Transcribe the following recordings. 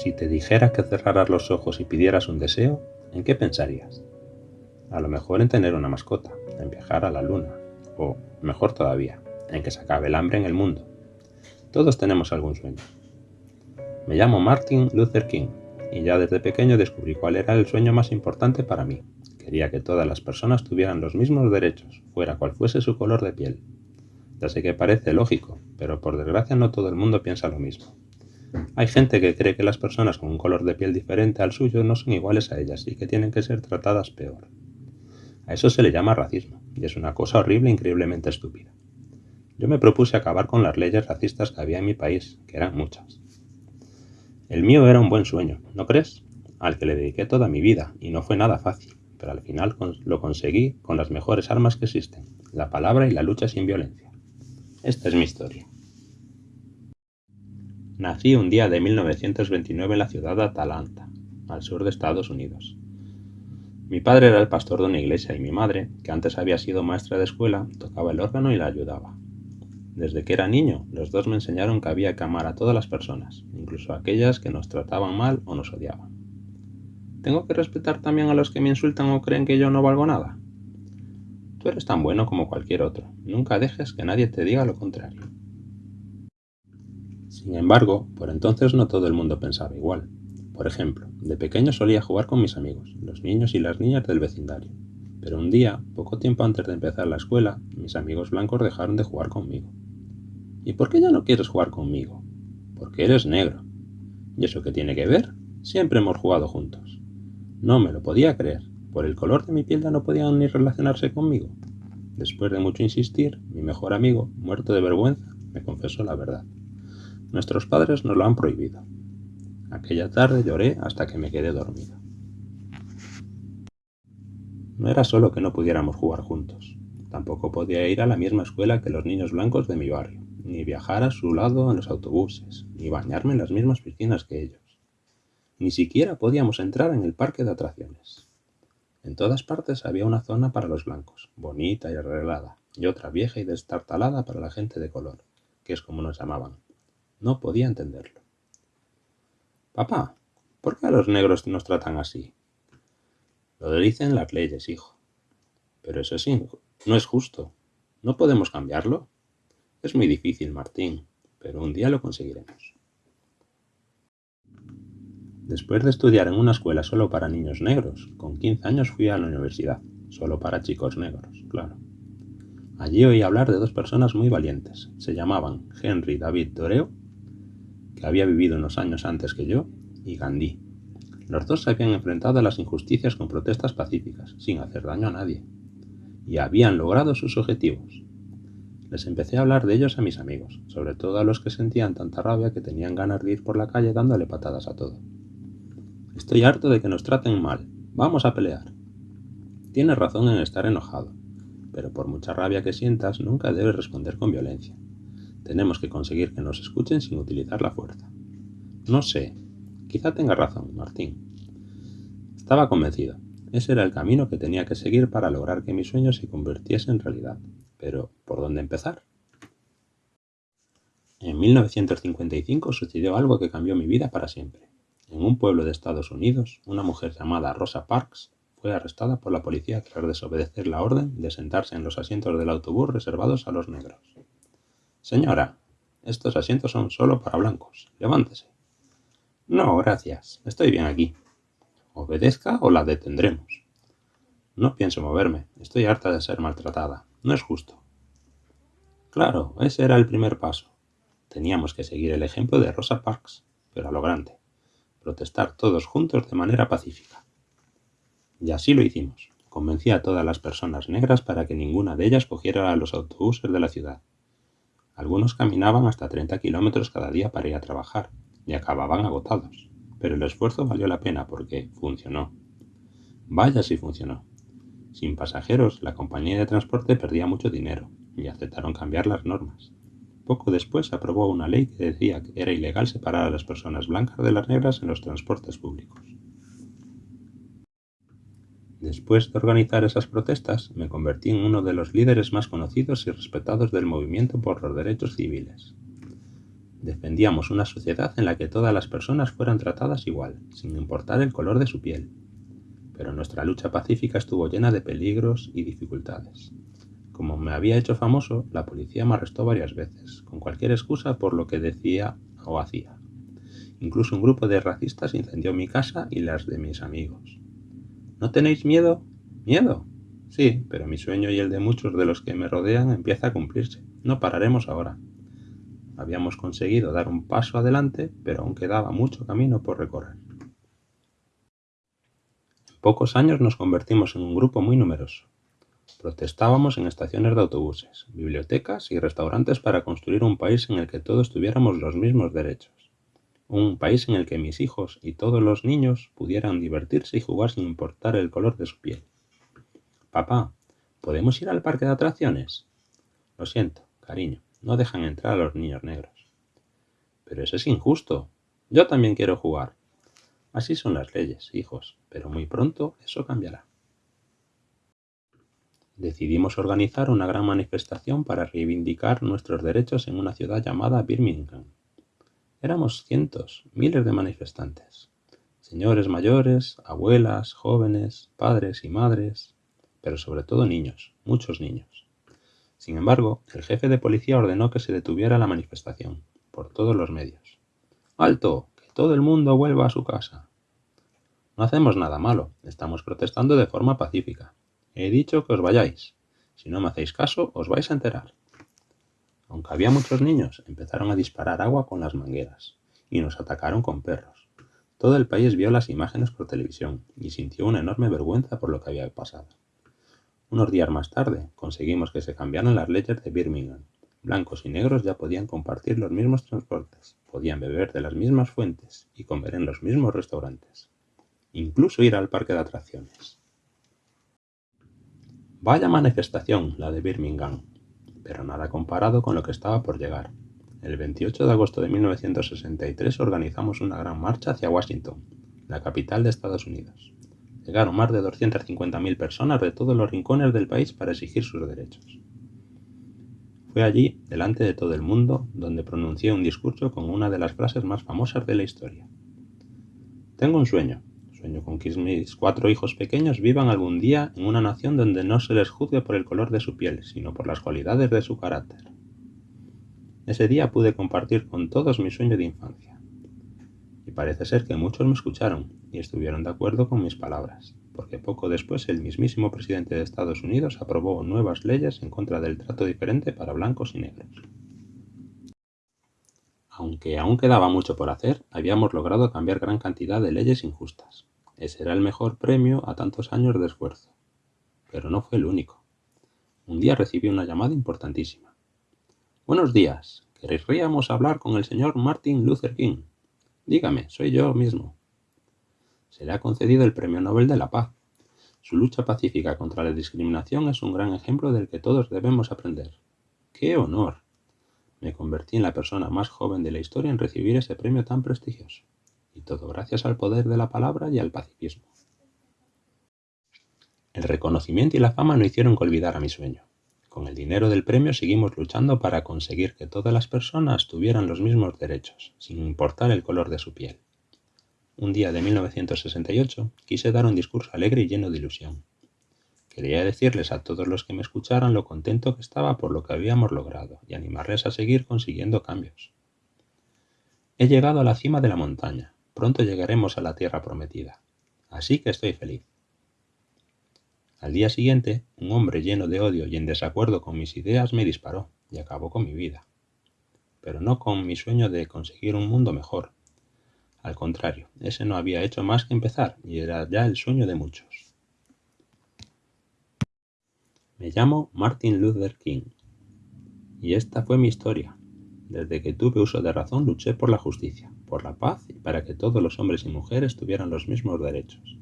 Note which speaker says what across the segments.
Speaker 1: Si te dijera que cerraras los ojos y pidieras un deseo, ¿en qué pensarías? A lo mejor en tener una mascota, en viajar a la luna, o, mejor todavía, en que se acabe el hambre en el mundo. Todos tenemos algún sueño. Me llamo Martin Luther King y ya desde pequeño descubrí cuál era el sueño más importante para mí. Quería que todas las personas tuvieran los mismos derechos, fuera cual fuese su color de piel. Ya sé que parece lógico, pero por desgracia no todo el mundo piensa lo mismo. Hay gente que cree que las personas con un color de piel diferente al suyo no son iguales a ellas y que tienen que ser tratadas peor. A eso se le llama racismo, y es una cosa horrible e increíblemente estúpida. Yo me propuse acabar con las leyes racistas que había en mi país, que eran muchas. El mío era un buen sueño, ¿no crees? Al que le dediqué toda mi vida, y no fue nada fácil, pero al final lo conseguí con las mejores armas que existen, la palabra y la lucha sin violencia. Esta es mi historia. Nací un día de 1929 en la ciudad de Atalanta, al sur de Estados Unidos. Mi padre era el pastor de una iglesia y mi madre, que antes había sido maestra de escuela, tocaba el órgano y la ayudaba. Desde que era niño, los dos me enseñaron que había que amar a todas las personas, incluso a aquellas que nos trataban mal o nos odiaban. ¿Tengo que respetar también a los que me insultan o creen que yo no valgo nada? Tú eres tan bueno como cualquier otro. Nunca dejes que nadie te diga lo contrario. Sin embargo, por entonces no todo el mundo pensaba igual. Por ejemplo, de pequeño solía jugar con mis amigos, los niños y las niñas del vecindario. Pero un día, poco tiempo antes de empezar la escuela, mis amigos blancos dejaron de jugar conmigo. ¿Y por qué ya no quieres jugar conmigo? Porque eres negro. ¿Y eso qué tiene que ver? Siempre hemos jugado juntos. No me lo podía creer. Por el color de mi piel ya no podían ni relacionarse conmigo. Después de mucho insistir, mi mejor amigo, muerto de vergüenza, me confesó la verdad. Nuestros padres nos lo han prohibido. Aquella tarde lloré hasta que me quedé dormido. No era solo que no pudiéramos jugar juntos. Tampoco podía ir a la misma escuela que los niños blancos de mi barrio, ni viajar a su lado en los autobuses, ni bañarme en las mismas piscinas que ellos. Ni siquiera podíamos entrar en el parque de atracciones. En todas partes había una zona para los blancos, bonita y arreglada, y otra vieja y destartalada para la gente de color, que es como nos llamaban. No podía entenderlo. Papá, ¿por qué a los negros nos tratan así? Lo dicen las leyes, hijo. Pero eso sí, no es justo. ¿No podemos cambiarlo? Es muy difícil, Martín, pero un día lo conseguiremos. Después de estudiar en una escuela solo para niños negros, con 15 años fui a la universidad, solo para chicos negros, claro. Allí oí hablar de dos personas muy valientes. Se llamaban Henry David Doreo que había vivido unos años antes que yo, y Gandhi. Los dos se habían enfrentado a las injusticias con protestas pacíficas, sin hacer daño a nadie, y habían logrado sus objetivos. Les empecé a hablar de ellos a mis amigos, sobre todo a los que sentían tanta rabia que tenían ganas de ir por la calle dándole patadas a todo. Estoy harto de que nos traten mal. Vamos a pelear. Tienes razón en estar enojado, pero por mucha rabia que sientas nunca debes responder con violencia. Tenemos que conseguir que nos escuchen sin utilizar la fuerza. No sé. Quizá tenga razón, Martín. Estaba convencido. Ese era el camino que tenía que seguir para lograr que mis sueños se convirtiesen en realidad. Pero, ¿por dónde empezar? En 1955 sucedió algo que cambió mi vida para siempre. En un pueblo de Estados Unidos, una mujer llamada Rosa Parks fue arrestada por la policía tras desobedecer la orden de sentarse en los asientos del autobús reservados a los negros. Señora, estos asientos son solo para blancos. Levántese. No, gracias. Estoy bien aquí. Obedezca o la detendremos. No pienso moverme. Estoy harta de ser maltratada. No es justo. Claro, ese era el primer paso. Teníamos que seguir el ejemplo de Rosa Parks, pero a lo grande. Protestar todos juntos de manera pacífica. Y así lo hicimos. Convencí a todas las personas negras para que ninguna de ellas cogiera los autobuses de la ciudad. Algunos caminaban hasta 30 kilómetros cada día para ir a trabajar y acababan agotados, pero el esfuerzo valió la pena porque funcionó. Vaya si funcionó. Sin pasajeros, la compañía de transporte perdía mucho dinero y aceptaron cambiar las normas. Poco después aprobó una ley que decía que era ilegal separar a las personas blancas de las negras en los transportes públicos. Después de organizar esas protestas, me convertí en uno de los líderes más conocidos y respetados del movimiento por los derechos civiles. Defendíamos una sociedad en la que todas las personas fueran tratadas igual, sin importar el color de su piel. Pero nuestra lucha pacífica estuvo llena de peligros y dificultades. Como me había hecho famoso, la policía me arrestó varias veces, con cualquier excusa por lo que decía o hacía. Incluso un grupo de racistas incendió mi casa y las de mis amigos. ¿No tenéis miedo? ¿Miedo? Sí, pero mi sueño y el de muchos de los que me rodean empieza a cumplirse. No pararemos ahora. Habíamos conseguido dar un paso adelante, pero aún quedaba mucho camino por recorrer. En pocos años nos convertimos en un grupo muy numeroso. Protestábamos en estaciones de autobuses, bibliotecas y restaurantes para construir un país en el que todos tuviéramos los mismos derechos. Un país en el que mis hijos y todos los niños pudieran divertirse y jugar sin importar el color de su piel. Papá, ¿podemos ir al parque de atracciones? Lo siento, cariño no dejan entrar a los niños negros. Pero eso es injusto. Yo también quiero jugar. Así son las leyes, hijos, pero muy pronto eso cambiará. Decidimos organizar una gran manifestación para reivindicar nuestros derechos en una ciudad llamada Birmingham. Éramos cientos, miles de manifestantes. Señores mayores, abuelas, jóvenes, padres y madres, pero sobre todo niños, muchos niños. Sin embargo, el jefe de policía ordenó que se detuviera la manifestación, por todos los medios. ¡Alto! ¡Que todo el mundo vuelva a su casa! No hacemos nada malo, estamos protestando de forma pacífica. He dicho que os vayáis. Si no me hacéis caso, os vais a enterar. Aunque había muchos niños, empezaron a disparar agua con las mangueras y nos atacaron con perros. Todo el país vio las imágenes por televisión y sintió una enorme vergüenza por lo que había pasado. Unos días más tarde, conseguimos que se cambiaran las leyes de Birmingham. Blancos y negros ya podían compartir los mismos transportes, podían beber de las mismas fuentes y comer en los mismos restaurantes. Incluso ir al parque de atracciones. Vaya manifestación, la de Birmingham, pero nada comparado con lo que estaba por llegar. El 28 de agosto de 1963 organizamos una gran marcha hacia Washington, la capital de Estados Unidos. Llegaron más de 250.000 personas de todos los rincones del país para exigir sus derechos. Fue allí, delante de todo el mundo, donde pronuncié un discurso con una de las frases más famosas de la historia. Tengo un sueño. Sueño con que mis cuatro hijos pequeños vivan algún día en una nación donde no se les juzgue por el color de su piel, sino por las cualidades de su carácter. Ese día pude compartir con todos mi sueño de infancia. Y parece ser que muchos me escucharon, y estuvieron de acuerdo con mis palabras, porque poco después el mismísimo presidente de Estados Unidos aprobó nuevas leyes en contra del trato diferente para blancos y negros. Aunque aún quedaba mucho por hacer, habíamos logrado cambiar gran cantidad de leyes injustas. Ese era el mejor premio a tantos años de esfuerzo. Pero no fue el único. Un día recibí una llamada importantísima. Buenos días. Querríamos hablar con el señor Martin Luther King. Dígame, soy yo mismo se le ha concedido el Premio Nobel de la Paz. Su lucha pacífica contra la discriminación es un gran ejemplo del que todos debemos aprender. ¡Qué honor! Me convertí en la persona más joven de la historia en recibir ese premio tan prestigioso. Y todo gracias al poder de la palabra y al pacifismo. El reconocimiento y la fama no hicieron que olvidara mi sueño. Con el dinero del premio seguimos luchando para conseguir que todas las personas tuvieran los mismos derechos, sin importar el color de su piel un día de 1968, quise dar un discurso alegre y lleno de ilusión. Quería decirles a todos los que me escucharan lo contento que estaba por lo que habíamos logrado y animarles a seguir consiguiendo cambios. He llegado a la cima de la montaña, pronto llegaremos a la tierra prometida, así que estoy feliz. Al día siguiente, un hombre lleno de odio y en desacuerdo con mis ideas me disparó y acabó con mi vida. Pero no con mi sueño de conseguir un mundo mejor, al contrario, ese no había hecho más que empezar y era ya el sueño de muchos. Me llamo Martin Luther King y esta fue mi historia. Desde que tuve uso de razón luché por la justicia, por la paz y para que todos los hombres y mujeres tuvieran los mismos derechos.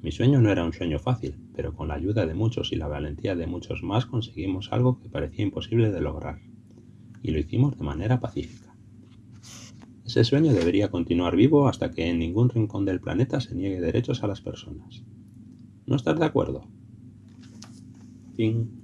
Speaker 1: Mi sueño no era un sueño fácil, pero con la ayuda de muchos y la valentía de muchos más conseguimos algo que parecía imposible de lograr. Y lo hicimos de manera pacífica. Ese sueño debería continuar vivo hasta que en ningún rincón del planeta se niegue derechos a las personas. ¿No estás de acuerdo? 음.